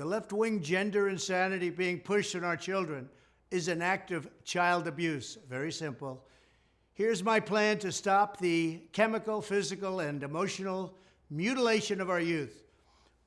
The left wing gender insanity being pushed on our children is an act of child abuse. Very simple. Here's my plan to stop the chemical, physical, and emotional mutilation of our youth.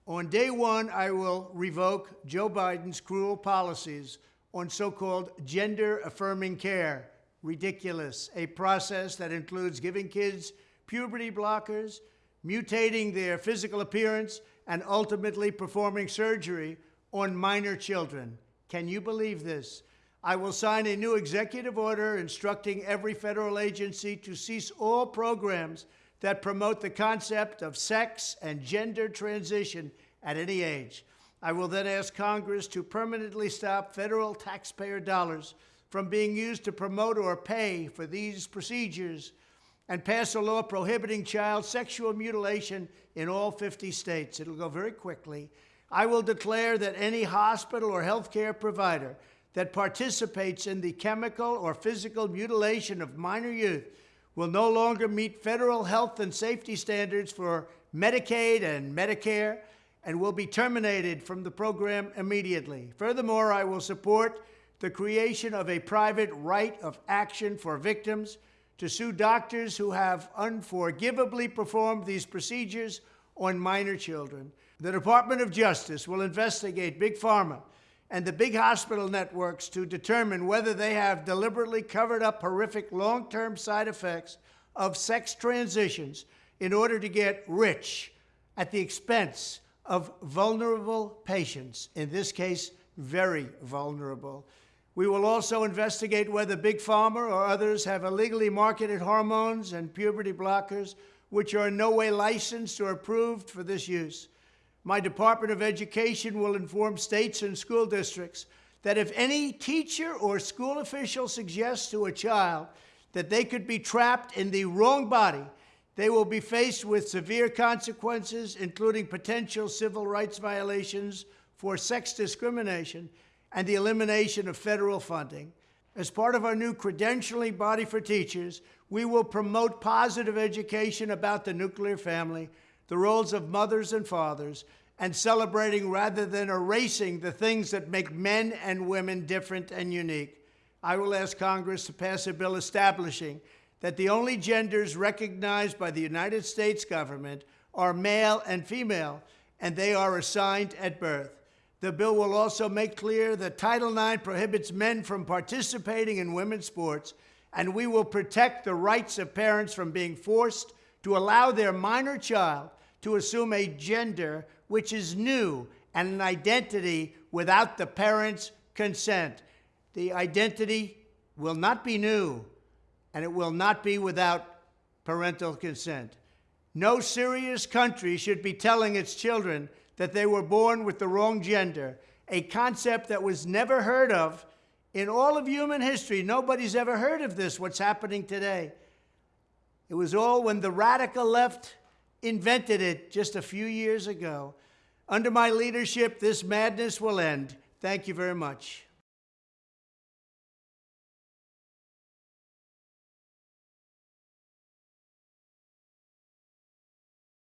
On day one, I will revoke Joe Biden's cruel policies on so called gender affirming care. Ridiculous. A process that includes giving kids puberty blockers, mutating their physical appearance, and ultimately performing surgery on minor children. Can you believe this? I will sign a new executive order instructing every federal agency to cease all programs that promote the concept of sex and gender transition at any age. I will then ask Congress to permanently stop federal taxpayer dollars from being used to promote or pay for these procedures and pass a law prohibiting child sexual mutilation in all 50 states. It'll go very quickly. I will declare that any hospital or healthcare provider that participates in the chemical or physical mutilation of minor youth will no longer meet federal health and safety standards for Medicaid and Medicare and will be terminated from the program immediately. Furthermore, I will support the creation of a private right of action for victims to sue doctors who have unforgivably performed these procedures on minor children. The Department of Justice will investigate Big Pharma and the big hospital networks to determine whether they have deliberately covered up horrific long term side effects of sex transitions in order to get rich at the expense of vulnerable patients, in this case, very vulnerable. We will also investigate whether Big Pharma or others have illegally marketed hormones and puberty blockers which are in no way licensed or approved for this use. My Department of Education will inform states and school districts that if any teacher or school official suggests to a child that they could be trapped in the wrong body, they will be faced with severe consequences, including potential civil rights violations for sex discrimination and the elimination of federal funding. As part of our new credentialing body for teachers, we will promote positive education about the nuclear family, the roles of mothers and fathers, and celebrating rather than erasing the things that make men and women different and unique. I will ask Congress to pass a bill establishing that the only genders recognized by the United States government are male and female, and they are assigned at birth. The bill will also make clear that Title IX prohibits men from participating in women's sports, and we will protect the rights of parents from being forced to allow their minor child to assume a gender which is new and an identity without the parent's consent. The identity will not be new, and it will not be without parental consent. No serious country should be telling its children that they were born with the wrong gender, a concept that was never heard of in all of human history. Nobody's ever heard of this, what's happening today. It was all when the radical left invented it just a few years ago. Under my leadership, this madness will end. Thank you very much.